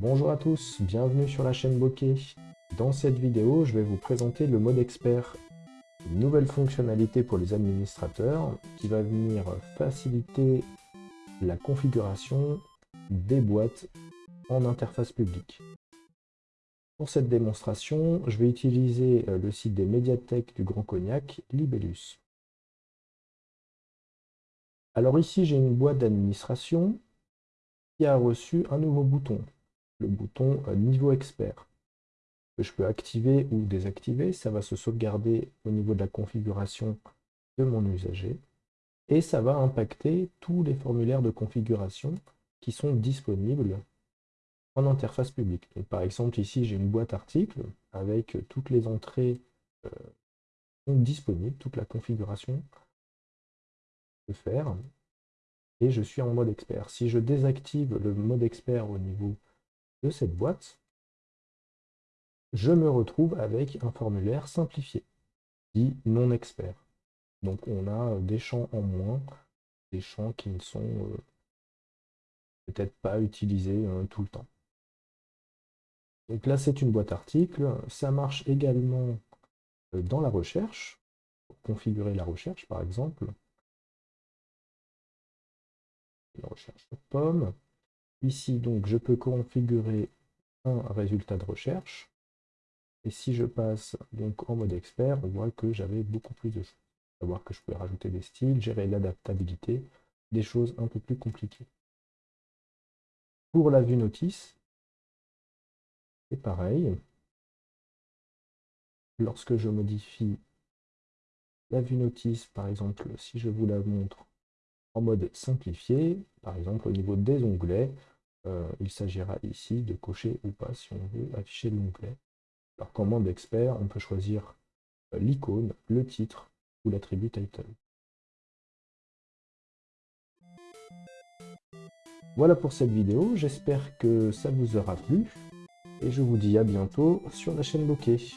Bonjour à tous, bienvenue sur la chaîne Bokeh. Dans cette vidéo, je vais vous présenter le mode expert, une nouvelle fonctionnalité pour les administrateurs qui va venir faciliter la configuration des boîtes en interface publique. Pour cette démonstration, je vais utiliser euh, le site des médiathèques du Grand Cognac, Libellus. Alors ici, j'ai une boîte d'administration qui a reçu un nouveau bouton, le bouton euh, Niveau Expert, que je peux activer ou désactiver. Ça va se sauvegarder au niveau de la configuration de mon usager. Et ça va impacter tous les formulaires de configuration qui sont disponibles en interface publique. par exemple, ici, j'ai une boîte article avec toutes les entrées euh, disponibles, toute la configuration de faire. Et je suis en mode expert. Si je désactive le mode expert au niveau de cette boîte, je me retrouve avec un formulaire simplifié, dit non expert. Donc on a des champs en moins, des champs qui ne sont euh, peut-être pas utilisés euh, tout le temps. Donc là c'est une boîte article, ça marche également euh, dans la recherche, pour configurer la recherche par exemple. La recherche de pommes. Ici, donc, je peux configurer un résultat de recherche. Et si je passe donc en mode expert, on voit que j'avais beaucoup plus de choses. Savoir que je peux rajouter des styles, gérer l'adaptabilité, des choses un peu plus compliquées. Pour la vue notice, c'est pareil. Lorsque je modifie la vue notice, par exemple, si je vous la montre en mode simplifié, par exemple au niveau des onglets, euh, il s'agira ici de cocher ou pas si on veut afficher l'onglet. Alors qu'en mode expert, on peut choisir euh, l'icône, le titre ou l'attribut title. Voilà pour cette vidéo, j'espère que ça vous aura plu et je vous dis à bientôt sur la chaîne Bokeh.